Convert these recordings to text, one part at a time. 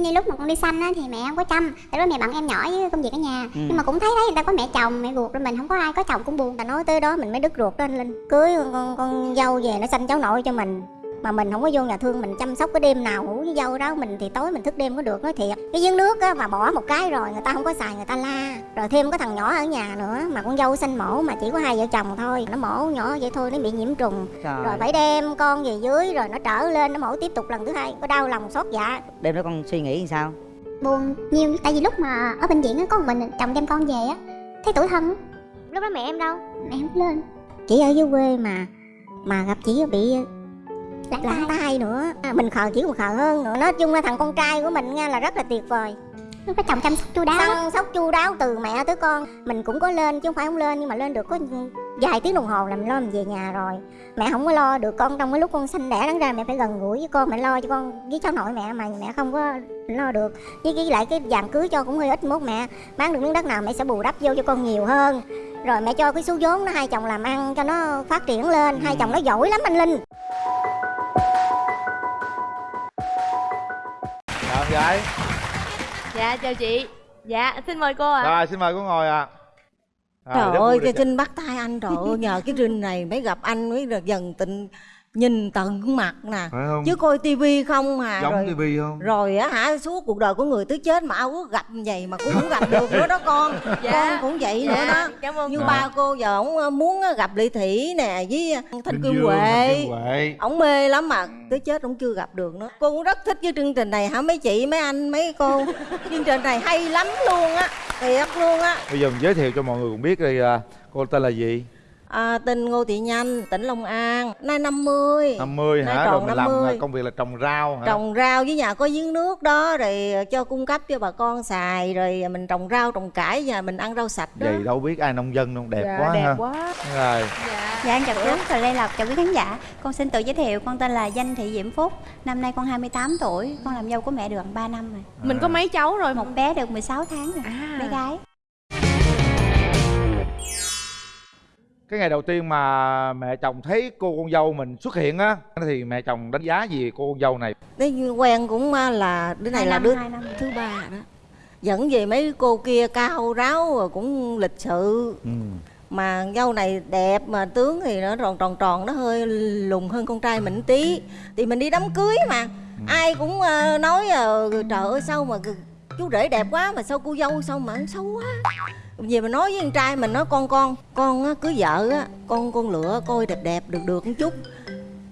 như lúc mà con đi xanh á thì mẹ không có chăm. Tại đó mẹ bận em nhỏ với công việc ở nhà. Ừ. nhưng mà cũng thấy thấy người ta có mẹ chồng mẹ ruột rồi mình không có ai có chồng cũng buồn. Ta nói tới đó mình mới đứt ruột lên linh cưới con, con, con dâu về nó sanh cháu nội cho mình mà mình không có vô nhà thương mình chăm sóc cái đêm nào ngủ với dâu đó mình thì tối mình thức đêm có được nói thiệt. Cái giếng nước á mà bỏ một cái rồi người ta không có xài người ta la. Rồi thêm có thằng nhỏ ở nhà nữa mà con dâu sanh mổ mà chỉ có hai vợ chồng thôi. Nó mổ nhỏ vậy thôi nó bị nhiễm trùng. Trời. rồi phải đem con về dưới rồi nó trở lên nó mổ tiếp tục lần thứ hai. Có đau lòng xót dạ. Đêm đó con suy nghĩ làm sao? Buồn nhiều tại vì lúc mà ở bệnh viện á có một mình chồng đem con về á thấy tuổi thân. Lúc đó mẹ em đâu? Mẹ em lên. Chỉ ở dưới quê mà mà gặp chỉ bị lãng lãng tay nữa. À, mình khờ chỉ còn khờ hơn nữa. Nói chung là thằng con trai của mình nha là rất là tuyệt vời. Lúc đó chồng chăm sóc chu đáo. Chăm sóc chu đáo từ mẹ tới con. Mình cũng có lên chứ không phải không lên nhưng mà lên được có vài tiếng đồng hồ là mình lo mình về nhà rồi. Mẹ không có lo được con trong cái lúc con sinh đẻ đáng ra mẹ phải gần gũi với con mẹ lo cho con với cháu nội mẹ mà mẹ không có lo được. Với cái lại cái vàng cưới cho cũng hơi ít mốt mẹ. Bán được miếng đất nào mẹ sẽ bù đắp vô cho con nhiều hơn. Rồi mẹ cho cái số vốn nó hai chồng làm ăn cho nó phát triển lên. Hai chồng nó giỏi lắm anh linh gái. Dạ chào chị. Dạ xin mời cô ạ. Rồi xin mời cô ngồi ạ. Rồi, Trời ơi, cái Trinh bắt tay anh trời ơi, nhờ cái Trinh này mới gặp anh mới được dần tình nhìn tận mặt nè. Phải không? Chứ coi tivi không mà Giống rồi tivi không? rồi á hả suốt cuộc đời của người tới chết mà ao ước gặp vậy mà cũng không gặp được nữa đó con. Dạ. Con cũng vậy nữa đó. Cảm ơn Như cô. ba cô giờ ổng muốn gặp Lệ Thủy nè với Thanh Cương Huệ. Ổng mê lắm mà tới chết ổng chưa gặp được nữa. Cô cũng rất thích với chương trình này hả mấy chị, mấy anh, mấy cô. chương trình này hay lắm luôn á, thiệt luôn á. Bây giờ mình giới thiệu cho mọi người cùng biết đi à, Cô tên là gì? À, tên Ngô Thị Nhanh, tỉnh Long An, nay 50 50 Nay hả? Rồi mình làm 50. à, công việc là trồng rau hả? Trồng rau với nhà có giếng nước đó Rồi cho cung cấp cho bà con xài Rồi mình trồng rau, trồng cải Và mình ăn rau sạch đó. Vậy đâu biết ai nông dân đâu, đẹp Dạ, quá đẹp ha. quá. Rồi, Dạ. Em chào chú, chào Lê Lộc, chào quý khán giả. Con xin tự giới thiệu, con tên là Danh Thị Diễm Phúc. Năm nay con 28 tuổi, con làm dâu của mẹ được gần 3 năm rồi. Mình có mấy cháu rồi? Một bé được 16 tháng rồi, À. bé gái cái ngày đầu tiên mà mẹ chồng thấy cô con dâu mình xuất hiện á Thì mẹ chồng đánh giá gì cô con dâu này? Thế quen cũng à, là Đứa này là đứa năm. thứ ba đó Dẫn về mấy cô kia cao ráo rồi cũng lịch sự Ừ. Mà dâu này đẹp mà tướng thì nó tròn tròn tròn Nó hơi lùn hơn con trai mình tí Thì mình đi đám cưới mà Ai cũng à, nói à, trời ơi sao mà chú rể đẹp quá mà sao cô dâu sao mà xấu quá về mà nói với con trai mình nói con con con á, cưới vợ á con con lựa coi đẹp đẹp được được một chút.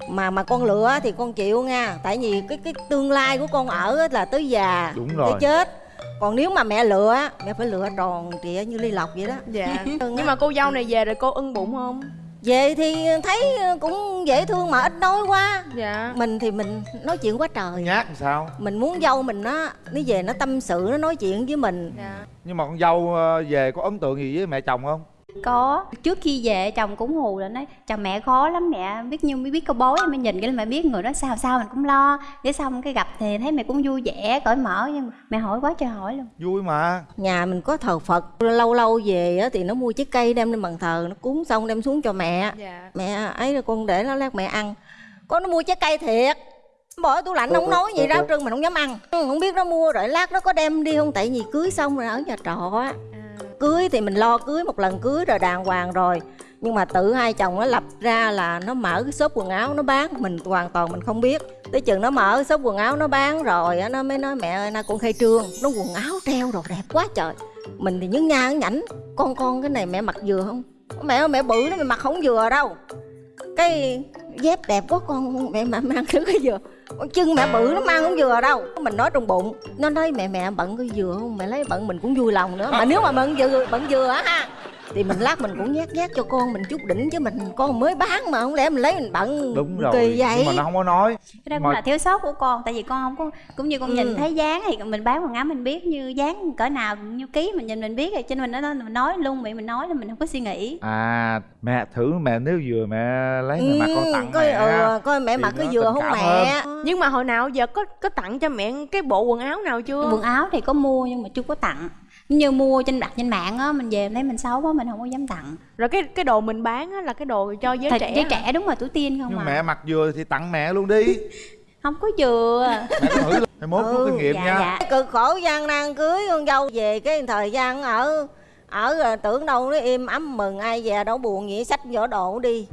Mà mà con lựa thì con chịu nha tại vì cái cái tương lai của con ở á là tới già Đúng rồi. tới chết. Còn nếu mà mẹ lựa á mẹ phải lựa tròn trịa như ly lộc vậy đó. Dạ. Nhưng mà cô dâu này về rồi cô ưng bụng không? Về thì thấy cũng dễ thương mà ít nói quá. Dạ. Mình thì mình nói chuyện quá trời. Nhát làm sao? mình muốn dâu mình nó nó về nó tâm sự nó nói chuyện với mình. Dạ. Nhưng mà con dâu ờ, về có ấn tượng gì với mẹ chồng không? Có, trước khi về chồng cũng hù là nói Chồng mẹ khó lắm mẹ, biết như mới biết câu bối Mới nhìn cái là mẹ biết. Người đó sao sao mình cũng lo. Để xong cái gặp thì thấy mẹ cũng vui vẻ, cởi mở Nhưng mà mẹ hỏi quá trời hỏi luôn. Vui mà. Nhà mình có thờ phật. Lâu lâu về á thì nó mua trái cây đem lên bàn thờ nó cúng xong đem xuống cho mẹ. Dạ. Mẹ ấy là con để nó lát mẹ ăn. Con nó mua trái cây thiệt. Bỏ tủ lạnh không nói gì rau trưng mình không dám ăn. Ừ, không biết nó mua rồi lát nó có đem đi không? Tại vì cưới xong rồi ở nhà trọ á cưới thì mình lo cưới một lần cưới rồi đàng hoàng rồi. Nhưng mà tự hai chồng nó lập ra là nó mở cái shop quần áo nó bán, mình hoàn toàn mình không biết. Tới chừng nó mở shop quần áo nó bán rồi nó mới nói, mẹ ơi, nay con khai trương, nó quần áo treo rồi đẹp quá trời. Mình thì nhấn nha nhớ nhảnh, con con, cái này mẹ mặc vừa không? Mẹ ơi, mẹ bự nó mẹ mặc không vừa đâu. Cái dép đẹp quá con, mẹ mà mang thứ cái vừa con chân mẹ bự nó mang không vừa đâu. Mình nói trong bụng nó nói mẹ mẹ bận cái vừa không? Mẹ lấy bận mình cũng vui lòng nữa. Mà nếu mà bận vừa bận vừa á ha thì mình lát mình cũng nhát nhát cho con mình chút đỉnh chứ mình con mới bán mà không lẽ mình lấy mình bận Đúng rồi kỳ vậy Nhưng mà nó không có nói. Cái đó cũng Mà- là thiếu sót của con Tại vì con không có Cũng như con Ừ. nhìn thấy dáng thì mình bán quần áo mình biết như dáng cỡ nào Như ký mình nhìn mình biết rồi Cho nên mình nói, mình nói luôn miệng mình nói là mình không có suy nghĩ. À mẹ thử mẹ nếu vừa mẹ lấy mẹ mặc con tặng coi, mẹ ừ, coi mẹ mặc cái nó vừa không mẹ. Nhưng mà hồi nào giờ có có tặng cho mẹ cái bộ quần áo nào chưa? quần áo thì có mua nhưng mà chưa có tặng như mua trên đặt trên mạng á mình về thấy mình xấu quá mình không có dám tặng. Rồi cái cái đồ mình bán á là cái đồ cho giới Thật trẻ giới hả? trẻ đúng rồi tuổi tiên không Nhưng à? mẹ mặc vừa thì tặng mẹ luôn đi. Không có vừa. Mẹ thử mốt Ừ, kinh nghiệm dạ, nha. dạ. Cái cực khổ gian nan cưới con dâu về cái thời gian ở ở rồi tưởng đâu nó im ấm mừng ai về đâu buồn vậy xách vỏ đồ đi.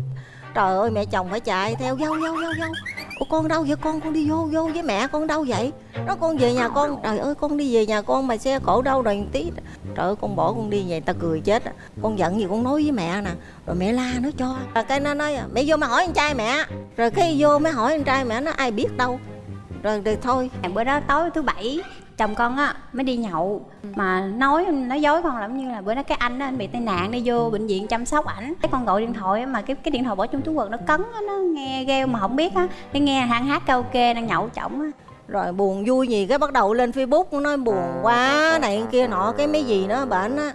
Trời ơi mẹ chồng phải chạy theo dâu dâu dâu dâu Ủa con đâu vậy? Con con đi vô vô với mẹ con đâu vậy? Nó con về nhà con. Trời ơi con đi về nhà con mà xe cổ đâu rồi tí. Trời ơi con bỏ con đi về ta cười chết con giận gì con nói với mẹ nè. Rồi mẹ la nó cho. Rồi cái nó nói mẹ vô mà hỏi anh trai mẹ. Rồi cái vô mới hỏi anh trai mẹ nó ai biết đâu. Rồi, rồi thôi. Bữa đó tối thứ bảy chồng con á mới đi nhậu. Mà nói nói dối con lắm như là bữa đó cái anh á anh bị tai nạn đi vô bệnh viện chăm sóc ảnh. Cái con gọi điện thoại á, mà cái cái điện thoại bỏ trong túi quần nó cấn á, nó nghe gheo mà không biết á. Cái nghe hắn hát karaoke đang nhậu chồng á. Rồi buồn vui gì cái bắt đầu lên facebook nói buồn quá này kia nọ cái mấy gì nó bệnh á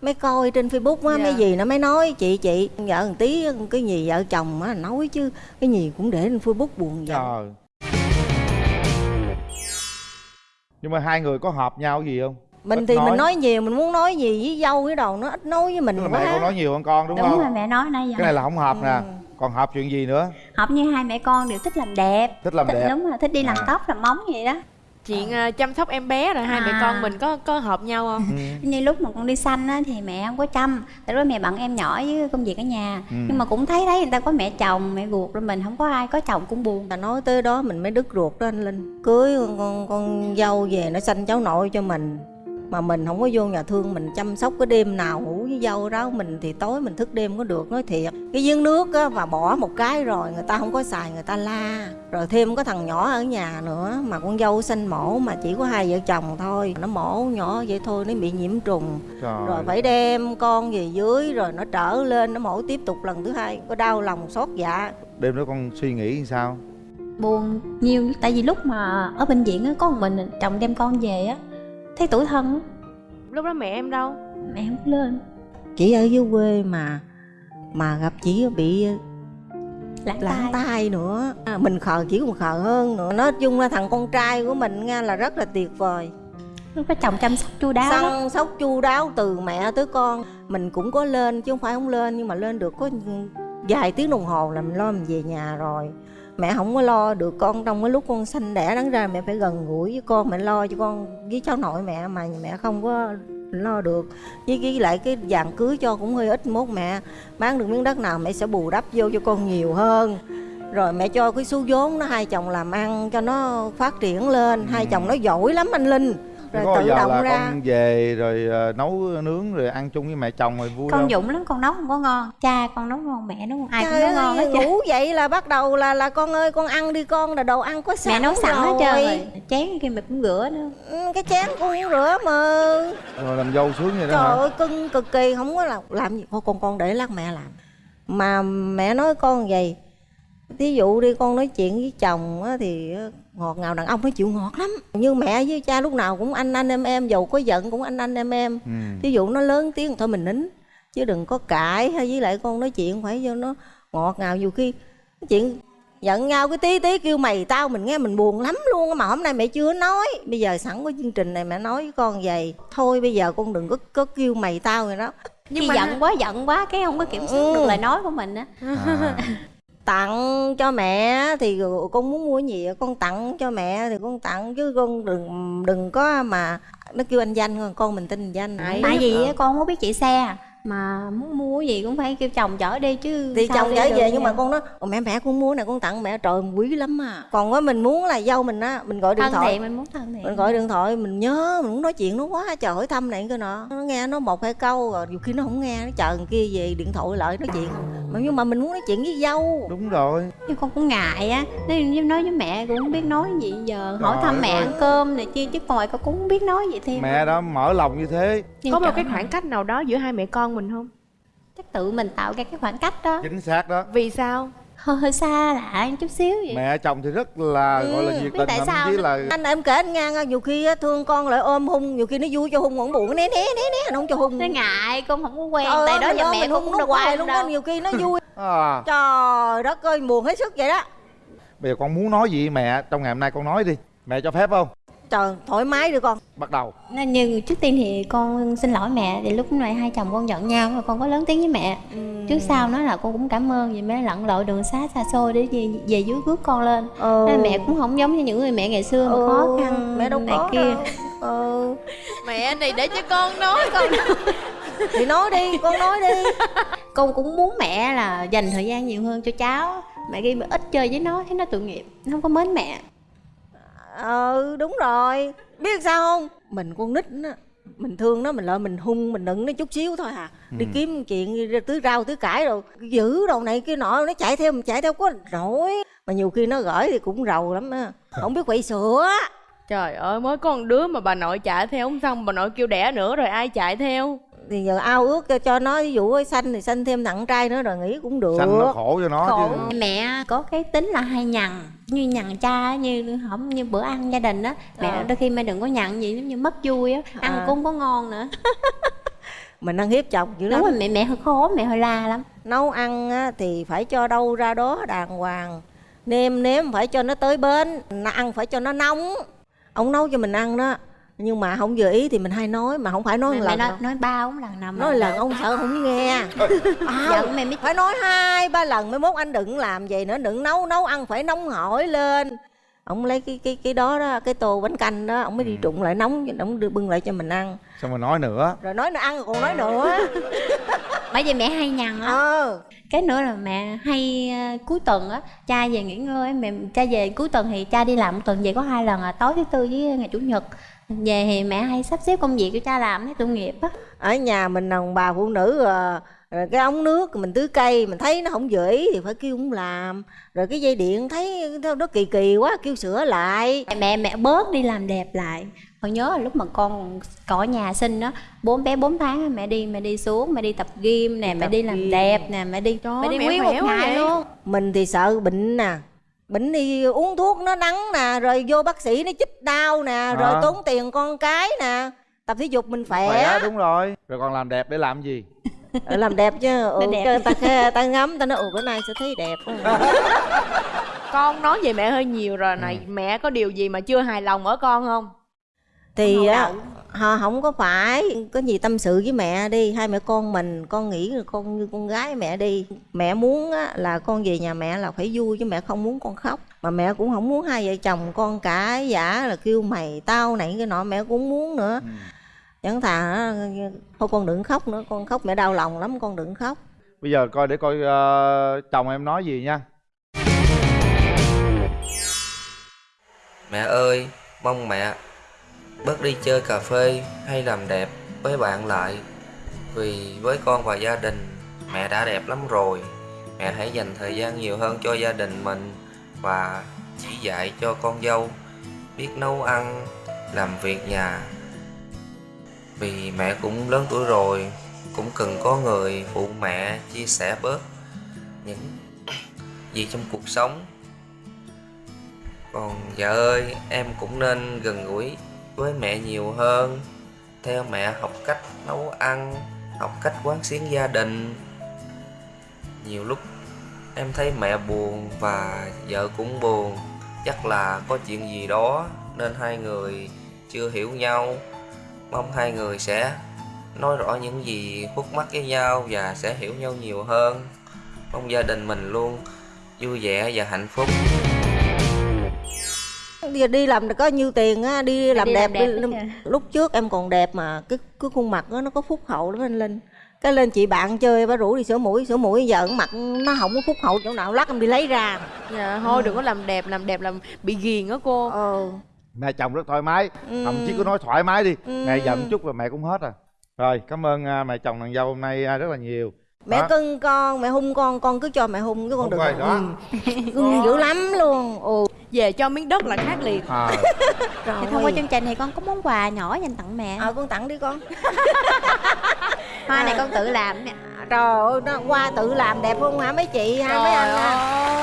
mới coi trên facebook á mấy gì nó mới nói chị chị vợ một tí cái gì vợ chồng á nói chứ cái gì cũng để lên facebook buồn vậy nhưng mà hai người có hợp nhau gì không? Mình Ít thì nói. mình nói. nhiều mình muốn nói gì với dâu với đầu nó ít nói với mình tức là quá. mẹ con nói nhiều hơn con đúng, đúng, không? rồi mẹ nói nãy giờ. Cái này là không hợp nè. Ừ. còn hợp chuyện gì nữa? Hợp như hai mẹ con đều thích làm đẹp. Thích làm đẹp. đúng rồi thích đi làm À. tóc làm móng vậy đó chuyện à, chăm sóc em bé rồi hai mẹ À. con mình có có hợp nhau không ừ. như lúc mà con đi xanh á thì mẹ không có chăm tại lúc đó mẹ bận em nhỏ với công việc ở nhà Ừ. nhưng mà cũng thấy thấy người ta có mẹ chồng mẹ ruột rồi mình không có ai có chồng cũng buồn ta nói tới đó mình mới đứt ruột đó anh linh cưới con, con, con dâu về nó sanh cháu nội cho mình mà mình không có vô nhà thương mình chăm sóc cái đêm nào ngủ với dâu đó mình thì tối mình thức đêm có được nói thiệt. Cái giếng nước á và bỏ một cái rồi người ta không có xài người ta la. Rồi thêm có thằng nhỏ ở nhà nữa mà con dâu sanh mổ mà chỉ có hai vợ chồng thôi. Nó mổ nhỏ vậy thôi nó bị nhiễm trùng. Trời. Rồi phải đem con về dưới rồi nó trở lên nó mổ tiếp tục lần thứ hai. Có đau lòng xót dạ. Đêm đó con suy nghĩ như sao? Buồn nhiều tại vì lúc mà ở bệnh viện á có một mình chồng đem con về á thấy tuổi thân? Lúc đó mẹ em đâu? Mẹ không lên. Chỉ ở dưới quê mà mà gặp chỉ bị lãng lãng tay tai nữa. À, mình khờ chỉ còn khờ hơn nữa. Nói chung là thằng con trai của mình nghe là rất là tuyệt vời. Lúc đó chồng chăm sóc chu đáo săn sóc chu đáo từ mẹ tới con. Mình cũng có lên chứ không phải không lên nhưng mà lên được có vài tiếng đồng hồ là mình lo mình về nhà rồi mẹ không có lo được con trong cái lúc con sanh đẻ đáng ra mẹ phải gần gũi với con mẹ lo cho con với cháu nội mẹ mà mẹ không có lo được. Với cái lại cái vàng cưới cho cũng hơi ít mốt mẹ. Bán được miếng đất nào mẹ sẽ bù đắp vô cho con nhiều hơn. Rồi mẹ cho cái số vốn nó hai chồng làm ăn cho nó phát triển lên. Hai chồng nó giỏi lắm anh linh rồi có tự giờ động là ra. con về rồi ờ, nấu nướng rồi ăn chung với mẹ chồng rồi vui con không? Dũng lắm con nấu không có ngon. Cha con nấu ngon mẹ nấu ngon ai cũng nấu ngon hết ngủ dậy là bắt đầu là là con ơi con ăn đi con là đồ ăn có sẵn mẹ nấu sẵn hết trơn rồi. chén kia mẹ cũng rửa nữa. Ừ, cái chén con cũng rửa mà. Rồi làm dâu sướng vậy đó trời hả ơi cưng cực kỳ không có là làm gì. Con con con để lát mẹ làm. Mà mẹ nói con vậy. Thí dụ đi con nói chuyện với chồng á, thì ngọt ngào đàn ông nó chịu ngọt lắm. Như mẹ với cha lúc nào cũng anh anh em em dầu có giận cũng anh anh em em. Ừ. thí dụ nó lớn tiếng thôi mình nín. Chứ đừng có cãi hay với lại con nói chuyện phải cho nó ngọt ngào. Nhiều khi nói chuyện giận nhau cái tí tí kêu mày tao mình nghe mình buồn lắm luôn á, mà hôm nay mẹ chưa nói. Bây giờ sẵn có chương trình này mẹ nói với con vậy. Thôi bây giờ con đừng có có kêu mày tao rồi đó. Nhưng khi giận quá giận quá cái không có kiểm soát Ừ. được lời nói của mình á. À. tặng cho mẹ thì con muốn mua gì con tặng cho mẹ thì con tặng chứ con đừng đừng có mà nó kêu anh danh con mình tin danh. Tại vì con không biết chạy xe mà muốn mua cái gì cũng phải kêu chồng chở đi chứ thì chồng được về nhưng mà con nói "Ồ, mẹ mẹ con mua này con tặng mẹ. Trời quý lắm à. Còn á mình muốn là dâu mình á mình gọi điện thân thoại. thiện mình muốn thân thiện. Mình gọi điện thoại mình nhớ mình muốn nói chuyện nó quá trời hỏi thăm này cái nọ. Nó nghe nó một hai câu rồi nhiều khi nó không nghe nó chờ thằng kia về điện thoại lại nói chuyện. Mà nhưng mà mình muốn nói chuyện với dâu. Đúng rồi. Nhưng con cũng ngại á như nói với mẹ cũng không biết nói gì giờ hỏi thăm mẹ ăn cơm này kia chứ ngoài con cũng không biết nói gì thêm. Mẹ đã mở lòng như thế. Nhưng có một cái khoảng cách nào đó giữa hai mẹ con mình không? Chắc tự mình tạo ra cái khoảng cách đó. Chính xác đó. Vì sao? Hơi hơi xa lạ chút xíu vậy. Mẹ chồng thì rất là Ừ, gọi là nhiệt tình tại sao là anh em kể anh nghe nghe, nhiều khi á, thương con lại ôm hung nhiều khi nó vui cho hung còn buồn né né né né nó không cho hung. Nó ngại con không có quen Trời tại đó giờ mẹ mình con cũng nó đâu hoài luôn đó nhiều khi nó vui. À, trời đất ơi buồn hết sức vậy đó. Bây giờ con muốn nói gì mẹ? Trong ngày hôm nay con nói đi. Mẹ cho phép không trời thoải mái đi con. Bắt đầu. Nên như trước tiên thì con xin lỗi mẹ thì lúc này hai chồng con giận nhau rồi con có lớn tiếng với mẹ. Trước sau nói là con cũng cảm ơn vì mẹ lặn lội đường xá xa xôi để về, về dưới rước con lên. Ừ. Nên mẹ cũng không giống như những người mẹ ngày xưa mà khó khăn mẹ đâu này có kia. đâu. Ừ. mẹ này để cho con nói con. Thì nói đi con nói đi. Con cũng muốn mẹ là dành thời gian nhiều hơn cho cháu. Mẹ ghi ít chơi với nó thấy nó tội nghiệp nó không có mến mẹ ừ đúng rồi. Biết sao không? Mình con nít á mình thương nó mình lợi mình hung mình nựng nó chút xíu thôi à. Đi Ừ. kiếm chuyện đi tưới rau tưới cải rồi giữ đầu này kia nọ nó chạy theo mình chạy theo có nổi mà nhiều khi nó gửi thì cũng rầu lắm á. Không biết quậy sữa. Trời ơi mới có một đứa mà bà nội chạy theo không xong bà nội kêu đẻ nữa rồi ai chạy theo thì giờ ao ước cho, nó ví dụ ơi xanh thì xanh thêm thằng trai nữa rồi nghĩ cũng được. Xanh nó khổ cho nó khổ. Chứ mẹ có cái tính là hay nhằn như nhằn cha như không như bữa ăn gia đình á. Mẹ Ờ. đôi khi mẹ đừng có nhằn gì giống như mất vui á ăn À. cũng không có ngon nữa. Mình ăn hiếp chồng dữ lắm đúng rồi mẹ mẹ hơi khó mẹ hơi la lắm. Nấu ăn á, thì phải cho đâu ra đó đàng hoàng. Nêm nếm phải cho nó tới bến nó ăn phải cho nó nóng. Ông nấu cho mình ăn đó nhưng mà không vừa ý thì mình hay nói mà không phải nói mẹ lần nói, đâu. nói ba bốn lần nằm nói lần ông sợ không nghe. À, giận mẹ mới phải nói hai ba lần mới mốt anh đừng làm vậy nữa đừng nấu nấu ăn phải nóng hổi lên. Ông lấy cái cái cái đó đó cái tô bánh canh đó ông mới đi Ừ. trụng lại nóng ông đưa bưng lại cho mình ăn. Xong rồi nói nữa. Rồi nói nữa ăn rồi còn nói nữa. Bởi vì mẹ hay nhằn á. Ờ cái nữa là mẹ hay ờ, cuối tuần á cha về nghỉ ngơi mẹ cha về cuối tuần thì cha đi làm một tuần về có hai lần à tối thứ tư với ngày chủ nhật. Về thì mẹ hay sắp xếp công việc cho cha làm thấy tội nghiệp á. Ở nhà mình đàn bà phụ nữ à, rồi cái ống nước mình tưới cây mình thấy nó không vừa ý thì phải kêu ông làm. Rồi cái dây điện thấy nó kỳ kỳ quá kêu sửa lại. Mẹ mẹ bớt đi làm đẹp lại còn nhớ là lúc mà con cỏ nhà sinh đó bốn bé 4 tháng á, mẹ đi mẹ đi xuống mẹ đi tập gym nè mẹ tập đi làm gym. đẹp nè mẹ đi Trời mẹ đi nguyên một ngày vậy. luôn mình thì sợ bệnh nè bệnh đi uống thuốc nó đắng nè rồi vô bác sĩ nó chích đau nè rồi À. tốn tiền con cái nè tập thể dục mình khỏe, khỏe đúng rồi rồi còn làm đẹp để làm gì Ờ, làm đẹp chứ ừ, đẹp. ta ta ngắm ta nói ồ bữa nay sẽ thấy đẹp quá." con nói về mẹ hơi nhiều rồi này Ừ. mẹ có điều gì mà chưa hài lòng ở con không thì á họ không có phải. Có gì tâm sự với mẹ đi. Hai mẹ con mình con nghĩ là con như con gái mẹ đi. Mẹ muốn á, là con về nhà mẹ là phải vui chứ mẹ không muốn con khóc. Mà mẹ cũng không muốn hai vợ chồng con cãi giả là kêu mày tao này cái nọ mẹ cũng muốn nữa. Ừ. chẳng thà thôi con đừng khóc nữa con khóc mẹ đau lòng lắm con đừng khóc. Bây giờ coi để coi ờ, chồng em nói gì nha. Mẹ ơi, mong mẹ bớt đi chơi cà phê hay làm đẹp với bạn lại. Vì với con và gia đình, mẹ đã đẹp lắm rồi. Mẹ hãy dành thời gian nhiều hơn cho gia đình mình và chỉ dạy cho con dâu biết nấu ăn, làm việc nhà. Vì mẹ cũng lớn tuổi rồi, cũng cần có người phụ mẹ chia sẻ bớt những gì trong cuộc sống còn vợ ơi, em cũng nên gần gũi với mẹ nhiều hơn. Theo mẹ học cách nấu ăn, học cách quán xuyến gia đình. Nhiều lúc em thấy mẹ buồn và vợ cũng buồn. Chắc là có chuyện gì đó nên hai người chưa hiểu nhau. Mong hai người sẽ nói rõ những gì khúc mắc với nhau và sẽ hiểu nhau nhiều hơn. Mong gia đình mình luôn vui vẻ và hạnh phúc đi, đi làm được có nhiêu tiền á đi làm đi đẹp, làm đẹp đi, lúc trước em còn đẹp mà cái cái khuôn mặt đó, nó có phúc hậu lắm anh linh. Cái lên chị bạn chơi bà rủ đi sửa mũi sửa mũi giờ mặt nó không có phúc hậu chỗ nào lát em đi lấy ra. Dạ thôi đừng có làm đẹp làm đẹp làm bị ghiền á cô. Ờ mẹ chồng rất thoải mái. Ừ. thậm chí cứ nói thoải mái đi. Ừ. mẹ giận chút là mẹ cũng hết à. Rồi cảm ơn à, mẹ chồng nàng dâu hôm nay à, rất là nhiều. Mẹ Đó. cưng con mẹ hung con con cứ cho mẹ hung cái con Hung đừng rồi, đó. Ừ. cưng dữ lắm luôn. Ồ về cho miếng đất là khác liền. À, trời thì thông qua chương trình thì con có món quà nhỏ dành tặng mẹ. Ờ con tặng đi con. Hoa này con tự làm nè. Trời ơi nó qua tự làm đẹp không hả mấy chị? Ha mấy anh ha?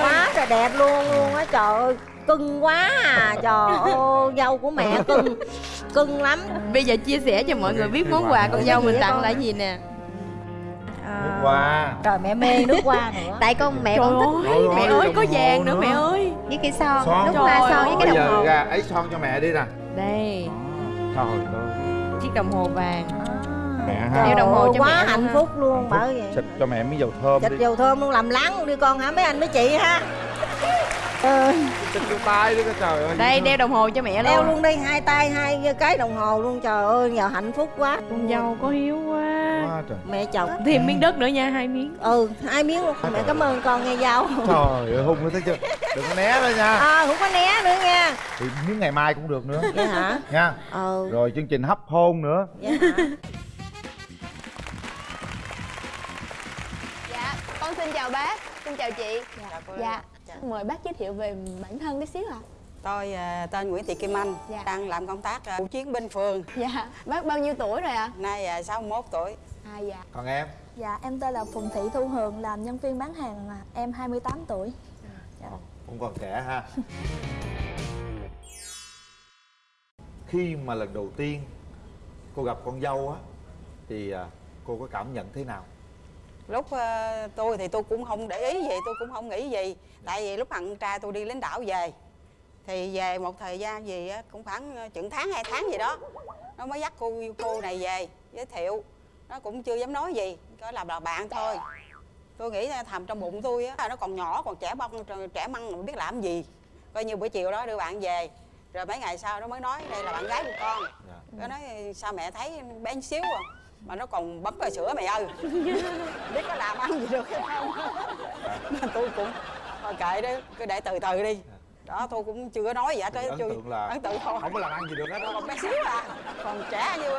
quá trời đẹp luôn luôn á trời ơi. Cưng quá à trời ơi dâu của mẹ cưng. Cưng lắm. Bây giờ chia sẻ cho mọi người biết món quà con dâu mình tặng là gì nè nước hoa. trời mẹ mê nước hoa nữa. Tại con mẹ trời con thích ơi mẹ ơi, có vàng nữa mẹ ơi. Với cái son Son. nước hoa son với cái bây đồng giờ hồ ra ấy son cho mẹ đi nè. Đây. Trời ơi. Chiếc đồng hồ vàng. Mẹ Đeo ha. đồng hồ cho quá mẹ luôn hạnh ha. phúc luôn bởi vậy. Xịt cho mẹ miếng dầu thơm xịt dầu thơm luôn làm láng luôn đi con hả? Mấy anh mấy chị ha. Ừ. xịt vô tay đi trời ơi. Đây đeo đồng hồ cho mẹ đeo luôn. luôn đi hai tay hai cái đồng hồ luôn trời ơi giờ hạnh phúc quá. Con dâu có hiếu quá quá trời. Mẹ chồng. Thêm miếng đất nữa nha hai miếng. Ừ hai miếng luôn. Mẹ cảm ơn con nghe dâu trời ơi hung nó thấy chưa đừng có né lên nha. À không có né nữa nha. Thì miếng ngày mai cũng được nữa. Vậy hả? Nha. Ừ. Rồi chương trình hấp hôn nữa. Vậy hả Dạ, con xin chào bác, xin chào chị. Dạ, mời bác giới thiệu về bản thân tí xíu ạ. Tôi à, tên Nguyễn Thị Kim Anh, Dạ. đang làm công tác à, chiến binh phường. Dạ, bác bao nhiêu tuổi rồi ạ? Nay à, 61 tuổi. À dạ. Còn em? Dạ, em tên là Phùng Thị Thu Hường, làm nhân viên bán hàng, à, em 28 tuổi. Cũng còn trẻ ha. Khi mà lần đầu tiên cô gặp con dâu á thì à, cô có cảm nhận thế nào? Lúc à, tôi thì tôi cũng không để ý gì, tôi cũng không nghĩ gì. Tại vì lúc thằng trai tôi đi lính đảo về, thì về một thời gian gì á, cũng khoảng à, chừng tháng hai tháng gì đó, nó mới dắt cô cô này về giới thiệu. Nó cũng chưa dám nói gì, có làm là bạn thôi. Tôi nghĩ là thầm trong bụng tôi á, nó còn nhỏ, còn trẻ bông, trẻ măng, không biết làm gì. Coi như buổi chiều đó đưa bạn về, rồi mấy ngày sau nó mới nói đây là bạn gái của con. dạ. Nó nói sao mẹ thấy bé xíu à mà nó còn bấm vào sữa mẹ ơi biết có làm ăn gì được hay không Nên tôi cũng thôi kệ đó cứ để từ từ đi đó tôi cũng chưa có nói gì hết ấn chưa tượng là ấn tượng thôi. không có làm ăn gì được hết đó còn bé xíu à còn trẻ như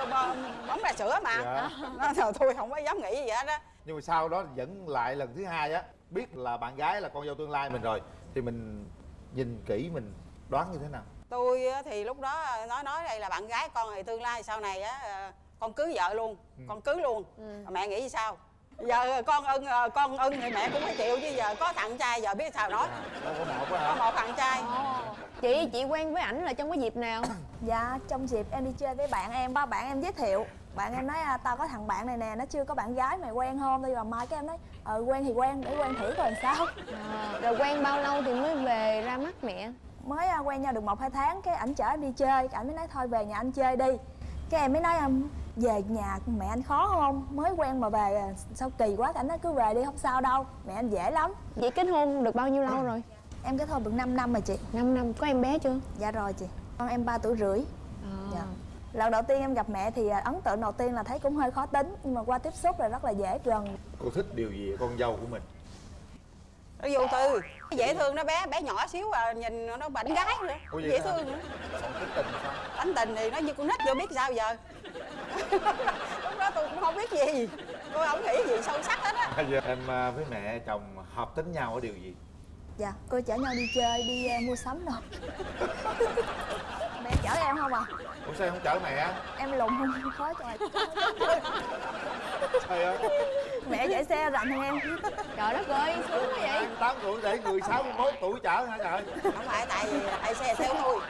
bấm ra sữa mà. Dạ. nó thôi tôi không có dám nghĩ gì hết á. Nhưng mà sau đó dẫn lại lần thứ hai á biết là bạn gái là con dâu tương lai mình rồi thì mình nhìn kỹ mình đoán như thế nào? Tôi á, thì lúc đó nói nói đây là bạn gái con thì tương lai sau này á ờ, con cưới vợ luôn con cưới luôn. Mà mẹ nghĩ sao giờ con ưng ờ, con ưng thì mẹ cũng phải chịu chứ giờ có thằng trai giờ biết sao nói. Đâu có một có một thằng trai. Chị, chị quen với ảnh là trong cái dịp nào? Dạ, trong dịp em đi chơi với bạn em, ba bạn em giới thiệu. Bạn em nói, à, tao có thằng bạn này nè, nó chưa có bạn gái, mày quen không? Thì vào mai cái em nói, ờ quen thì quen, để quen thử coi sao. À, rồi quen bao lâu thì mới về ra mắt mẹ? Mới à, quen nhau được một hai tháng, cái ảnh chở em đi chơi, ảnh mới nói thôi về nhà anh chơi đi Cái em mới nói, "Ừm, về nhà mẹ anh khó không? Mới quen mà về sao kỳ quá, ảnh nói cứ về đi, không sao đâu, mẹ anh dễ lắm Chị kết hôn được bao nhiêu lâu rồi? Em kết hôn được 5 năm rồi chị 5 năm, có em bé chưa? Dạ rồi chị Con em 3 tuổi rưỡi À. Dạ. Lần đầu tiên em gặp mẹ thì à, ấn tượng đầu tiên là thấy cũng hơi khó tính Nhưng mà qua tiếp xúc là rất là dễ gần cô thích điều gì con dâu của mình nó vô tư dễ thương nó bé bé nhỏ xíu à nhìn nó bệnh gái nữa. Ủa dễ thương nữa. Tánh tình thì nó như con nít vô biết sao giờ? Lúc đó tôi cũng không biết gì. Tôi không nghĩ gì sâu sắc hết á. Giờ em à, với mẹ chồng hợp tính nhau ở điều gì? Dạ, cô chở nhau đi chơi, đi à, mua sắm đâu Mẹ chở em không à? Ủa sao không chở mẹ? Em lùn không? Khó trời trời ơi. Mẹ chạy xe rành hơn em. Trời đất ơi, sướng quá vậy. Tám tuổi để người 61 tuổi chở hả trời? Không phải tại vì ai xe theo tôi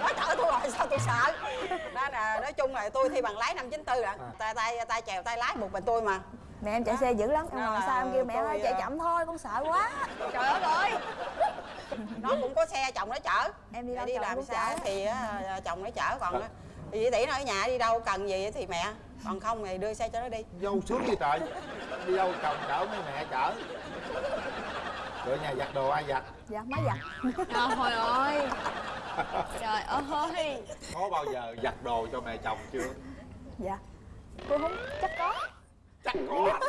nó chở tôi rồi sao tôi sợ? Nên là nói chung là tôi thi bằng lái năm 94 rồi tay tay tay chèo tay lái một mình tôi mà. Mẹ em chạy xe dữ lắm, em ngồi sau em kêu mẹ ơi chạy à, chậm thôi, con sợ quá. Trời đất ơi nó cũng có xe chồng nó chở. Em đi đâu đi làm xa chở. thì á, chồng nó chở còn á, thì tỷ nó ở nhà đi đâu cần gì thì mẹ. Còn không thì đưa xe cho nó đi. Dâu sướng gì trời. Đi đâu chồng chở mấy mẹ chở. Rồi nhà giặt đồ ai giặt? Dạ, má giặt. Trời ơi. Trời ơi. Có bao giờ giặt đồ cho mẹ chồng chưa? Dạ. Cô không, chắc có. Chắc có.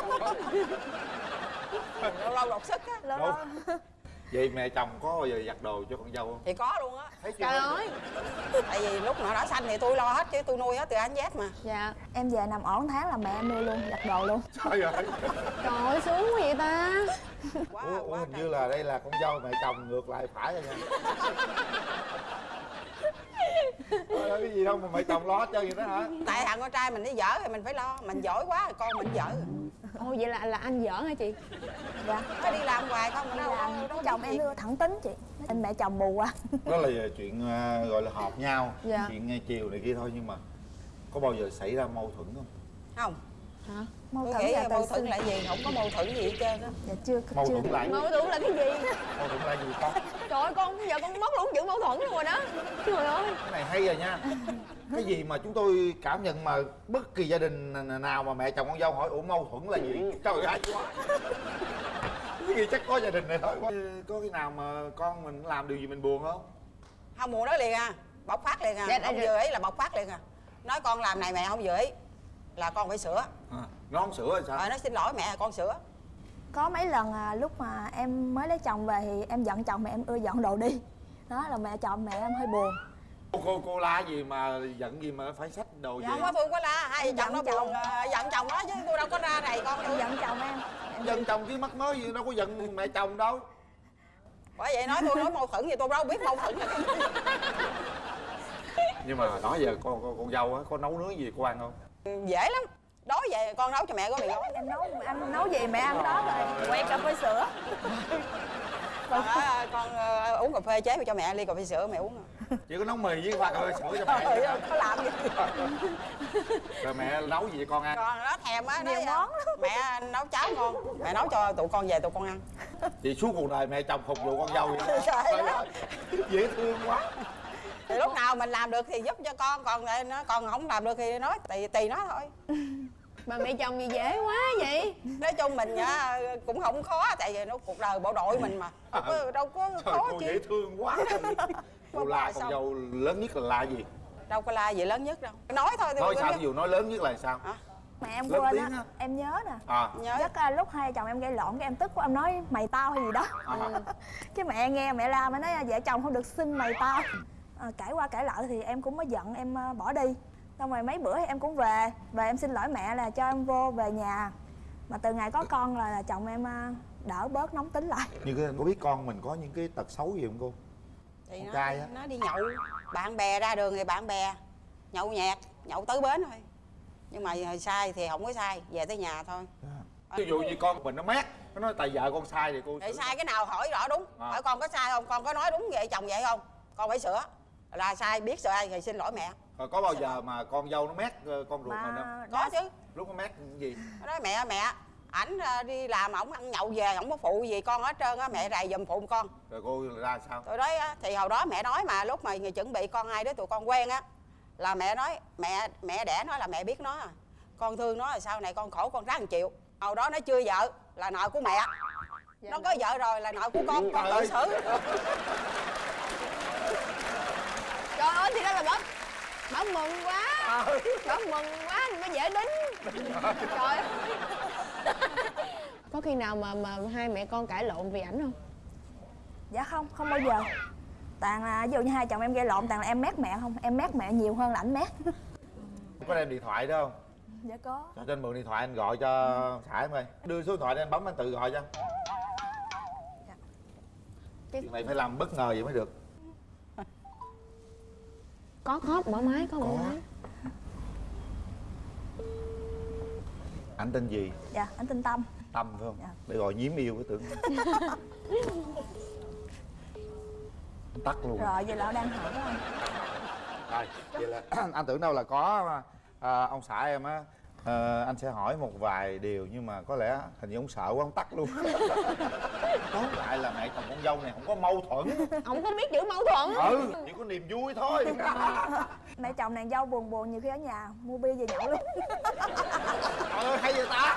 Lâu lâu đột sức á. Lâu lâu vậy mẹ chồng có bao giờ giặt đồ cho con dâu không? Thì có luôn á. Thấy chưa? Trời ơi. Tại vì lúc nào đó xanh thì tôi lo hết chứ tôi nuôi hết từ anh Z mà. Dạ. Em về nằm ổn tháng là mẹ em nuôi luôn, giặt đồ luôn. Trời ơi. Trời ơi, sướng quá vậy ta. Quá ủa, ủa quá hình như là đây là con dâu mẹ chồng ngược lại phải rồi nha. Trời ơi, cái gì đâu mà mẹ chồng lo hết trơn vậy đó hả? Tại thằng con trai mình đi dở thì mình phải lo mình giỏi quá thì con mình dở Ồ vậy là là anh giỡn hả chị? Dạ. Nó đi làm hoài không Đi đâu? làm, đâu, đâu chồng em đưa thẳng tính chị. Anh mẹ chồng bù à. Đó là chuyện à, gọi là hợp nhau. Dạ. chuyện à, chiều này kia thôi nhưng mà có bao giờ xảy ra mâu thuẫn không? Không. Hả? Mâu thuẫn là mâu thuẫn là gì? Không có mâu thuẫn gì hết trơn á. Dạ chưa mâu chưa thuẫn lại mâu thuẫn là cái gì? Mâu thuẫn lại gì con trời ơi con giờ con mất luôn chữ mâu thuẫn luôn rồi đó. Trời ơi cái này hay rồi nha cái gì mà chúng tôi cảm nhận mà bất kỳ gia đình nào mà mẹ chồng con dâu hỏi ủa mâu thuẫn là gì? Trời ơi quá. Cái gì chắc có gia đình này thôi quá. Có khi nào mà con mình làm điều gì mình buồn không? Không buồn nói liền à. Bộc phát liền à. Dạ, không vừa ý là bộc phát liền à. Nói con làm này mẹ không vừa ý là con phải sửa. À, nó không sửa thì sao? Rồi nó xin lỗi mẹ con sửa. Có mấy lần à, lúc mà em mới lấy chồng về thì em giận chồng mà em ưa dọn đồ đi. Đó là mẹ chồng mẹ em hơi buồn cô cô, cô la gì mà giận gì mà phải xách đồ gì dạ không có tôi có la. Hai vợ chồng nó buồn giận chồng nó chứ tôi đâu có ra này con em giận chồng em. Giận chồng chứ mắc mới gì đâu có giận mẹ chồng đâu. Bởi vậy nói tôi nói mâu thuẫn gì tôi đâu biết mâu thuẫn cái gì. nhưng mà đó giờ con con, con dâu á có nấu nướng gì cô ăn không? Dễ lắm. Đói về con nấu cho mẹ có mì gói em nấu anh nấu gì mẹ ăn đó rồi. Quẹt cà phê sữa. Con, à, con ờ, uống cà phê chế cho mẹ ly cà phê sữa mẹ uống à. Chỉ có nấu mì với pha cà sữa cho mẹ. Ơi, có làm gì? Rồi mẹ nấu gì cho con ăn? Con nó thèm á Nhiều à, món mẹ nấu cháo ngon. Mẹ nấu cho tụi con về tụi con ăn. Thì suốt cuộc đời mẹ chồng phục vụ con dâu vậy đó. Ơi, dễ thương quá. Thì lúc nào mình làm được thì giúp cho con còn lại nó còn không làm được thì nói tùy tùy nó thôi. Mà mẹ chồng gì dễ quá vậy? Nói chung mình á, cũng không khó tại vì nó cuộc đời bộ đội mình mà. Đâu có, đâu có trời khó cô chi. dễ thương quá cô la con dâu lớn nhất là la gì? Đâu có la gì lớn nhất đâu. Nói thôi thì nói tôi sao ví dụ nói lớn nhất là sao? Hả? mẹ em Lớn quên á em nhớ nè. À. Nhớ. Chắc à, lúc hai chồng em gây lộn cái em tức quá em nói mày tao hay gì đó. À. cái mẹ nghe mẹ la mẹ nói vợ chồng không được xưng mày tao. À, cãi qua cãi lại thì em cũng mới giận em à, bỏ đi. Xong rồi mấy bữa thì em cũng về. Về em xin lỗi mẹ là cho em vô về nhà. Mà từ ngày có con là, là chồng em à, đỡ bớt nóng tính lại. Như cái có biết con mình có những cái tật xấu gì không cô thì Con nó, trai á. nó đi nhậu bạn bè ra đường thì bạn bè nhậu nhẹt nhậu tới bến thôi. Nhưng mà sai thì không có sai về tới nhà thôi. Ví dụ như con mình nó mát nó nói tại vợ con sai thì cô thì sai cái nào hỏi rõ đúng À. hỏi con có sai không con có nói đúng vậy chồng vậy không con phải sửa. Là sai biết sai thì xin lỗi mẹ. Rồi có bao giờ mà con dâu nó mát ờ, con ruột mình không? mà có chứ. Lúc nó mát gì? Nó nói mẹ mẹ ảnh ờ, đi làm ổng ăn nhậu về ổng có phụ gì con hết trơn á mẹ rày giùm phụ con. Rồi cô ra sao? Tôi nói á, thì hồi đó mẹ nói mà lúc mà người chuẩn bị con hai đứa tụi con quen á là mẹ nói mẹ mẹ đẻ nói là mẹ biết nó à. Con thương nó là sau này con khổ con ráng chịu hồi đó nó chưa vợ là nợ của mẹ. Nó có vợ rồi là nợ của con con tự xử. Trời ơi thì đó là bớt bảo mừng quá. Bảo mừng quá mới dễ đính. Trời ơi có khi nào mà mà hai mẹ con cãi lộn vì ảnh không? Dạ không không bao giờ. Toàn là ví dụ như hai chồng em gây lộn toàn là em mét mẹ không? Em mét mẹ nhiều hơn là ảnh mét. Có đem điện thoại đó không? Dạ có. Cho trên mượn điện thoại anh gọi cho xã em ơi đưa số điện thoại để anh bấm anh tự gọi cho. Chuyện này phải làm bất ngờ vậy mới được. Có có mở máy có mở máy anh tên gì? Dạ anh tin tâm. Tâm phải không? Dạ. để gọi nhiếm yêu cái tưởng. Tắt luôn. Rồi vậy là đang hỏi anh rồi vậy là anh tưởng đâu là có à, ông xã em á ờ, anh sẽ hỏi một vài điều nhưng mà có lẽ hình như ông sợ quá ông tắt luôn. Tóm lại là mẹ chồng con dâu này không có mâu thuẫn. Không có biết chữ mâu thuẫn. Ừ chỉ có niềm vui thôi. Mẹ chồng nàng dâu buồn buồn nhiều khi ở nhà mua bia về nhậu luôn. Trời ơi hay vậy ta?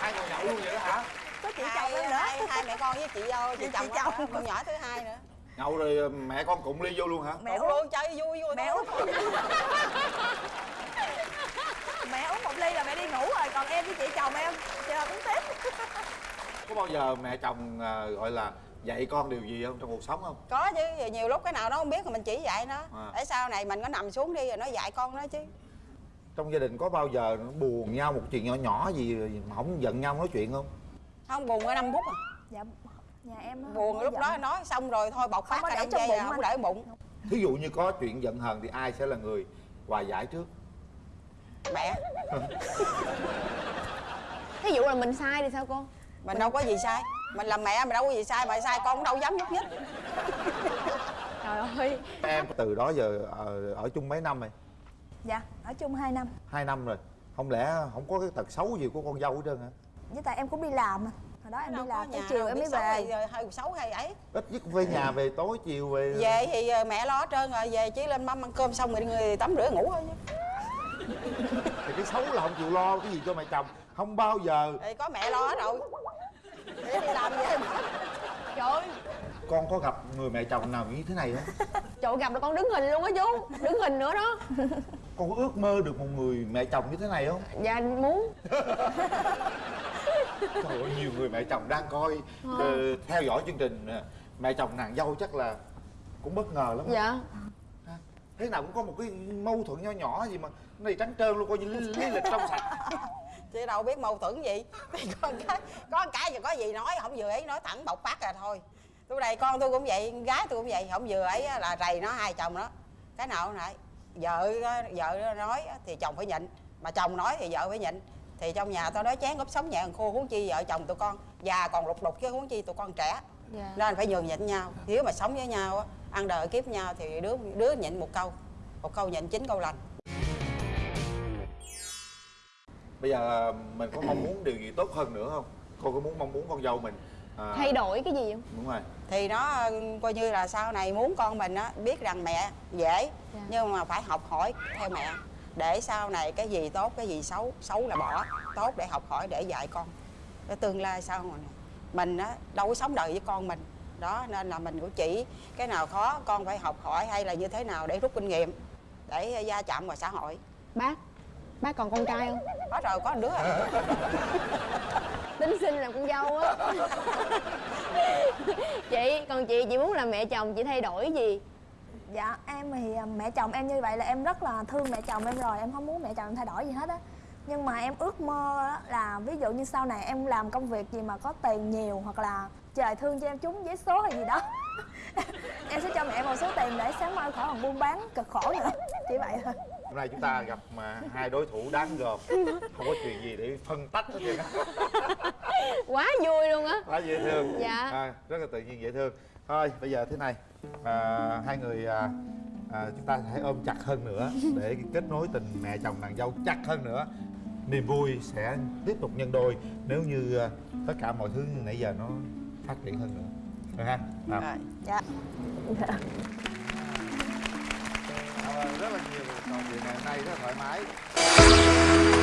Hai ngồi nhậu luôn vậy đó hả? Có chị hai, chồng em nữa. hai, hai mẹ con với chị dâu chị Chị chồng. chồng. con nhỏ thứ hai nữa. Nhậu rồi mẹ con cụng ly vô luôn hả? Mẹ Cũng uống. luôn chơi vui vui mẹ thôi. uống mẹ uống một ly là mẹ đi ngủ rồi còn em với chị chồng em thì là cũng tiếp có bao giờ mẹ chồng à, gọi là dạy con điều gì không trong cuộc sống không? Có chứ nhiều lúc cái nào nó không biết thì mình chỉ dạy nó. À. để sau này mình có nằm xuống đi rồi nó dạy con nó chứ. Trong gia đình có bao giờ nó buồn nhau một chuyện nhỏ nhỏ gì mà không giận nhau nói chuyện không? Không buồn có 5 phút à. Dạ nhà em á, buồn lúc có đó giận. nói xong rồi thôi bộc Không phát có ra để trong bụng à, không để bụng. Thí dụ như có chuyện giận hờn thì ai sẽ là người hòa giải trước mẹ thí dụ là mình sai thì sao cô? Mình đâu có gì sai. Mình làm mẹ mình đâu có gì sai mà sai con cũng đâu dám nhúc nhích. Trời ơi. Em từ đó giờ ờ, ở chung mấy năm rồi? Dạ ở chung 2 năm. Hai năm rồi. Không lẽ không có cái tật xấu gì của con dâu hết trơn hả? Với tại em cũng đi làm hồi đó em đâu đi có làm tới chiều em mới về. hay, hơi xấu hay ấy. Ít nhất về nhà về tối chiều về về thì ờ, mẹ lo hết trơn rồi về chỉ lên mâm ăn cơm xong rồi người tắm rửa ngủ thôi chứ thì cái xấu là không chịu lo cái gì cho mẹ chồng. Không bao giờ. Thì có mẹ lo hết rồi. Để đi làm về trời ơi. Con có gặp người mẹ chồng nào như thế này không? Trời gặp là con đứng hình luôn á chú. Đứng hình nữa đó. Con có ước mơ được một người mẹ chồng như thế này không? Dạ muốn. Trời ơi nhiều người mẹ chồng đang coi ờ, theo dõi chương trình ờ, mẹ chồng nàng dâu chắc là cũng bất ngờ lắm dạ thế nào cũng có một cái mâu thuẫn nho nhỏ gì mà cái này trắng trơn luôn coi như lý, lý lịch trong sạch. Chị đâu biết mâu thuẫn gì. Thì con cái có cái gì có gì nói không vừa ấy nói thẳng bộc phát là thôi. Tôi đây con tôi cũng vậy gái tôi cũng vậy không vừa ấy là rầy nó hai chồng đó cái nào lại vợ vợ nói thì chồng phải nhịn mà chồng nói thì vợ phải nhịn. Thì trong nhà tôi nói chén góp sống nhẹ khô huống chi vợ chồng tụi con già còn lục đục chứ huống chi tụi con trẻ dạ. Nên phải nhường nhịn nhau. Nếu mà sống với nhau á ăn đời kiếp nhau thì đứa đứa nhịn một câu. Một câu nhịn chín câu lành. Bây giờ mình có mong muốn điều gì tốt hơn nữa không? Cô có muốn mong muốn con dâu mình à, thay đổi cái gì không? Đúng rồi. Thì nó coi như là sau này muốn con mình á biết rằng mẹ dễ Dạ. nhưng mà phải học hỏi theo mẹ. Để sau này cái gì tốt cái gì xấu xấu là bỏ. Tốt để học hỏi để dạy con. Để tương lai sau này mình á đâu có sống đời với con mình. Đó nên là mình cũng chỉ cái nào khó con phải học hỏi hay là như thế nào để rút kinh nghiệm để gia chạm vào xã hội. Bác bác còn con trai không? Có rồi có một đứa à. tính sinh làm con dâu á. Chị còn chị chị muốn là mẹ chồng chị thay đổi gì? Dạ em thì à, mẹ chồng em như vậy là em rất là thương mẹ chồng em rồi. Em không muốn mẹ chồng em thay đổi gì hết á nhưng mà em ước mơ á là ví dụ như sau này em làm công việc gì mà có tiền nhiều hoặc là trời thương cho em trúng vé số hay gì đó em sẽ cho mẹ một số tiền để sáng mai khỏi còn buôn bán cực khổ nữa. Chỉ vậy thôi. Hôm nay chúng ta gặp mà hai đối thủ đáng gờm. Không có chuyện gì để phân tách hết trơn á. Quá vui luôn á. Quá dễ thương. Dạ. à, rất là tự nhiên dễ thương. Thôi bây giờ thế này. À, hai người à, à, chúng ta hãy ôm chặt hơn nữa để kết nối tình mẹ chồng nàng dâu chặt hơn nữa niềm vui sẽ tiếp tục nhân đôi nếu như à, tất cả mọi thứ nãy giờ nó phát triển hơn nữa được ha. Rồi. dạ Cảm ơn rất là nhiều trò chuyện ngày hôm nay rất là thoải mái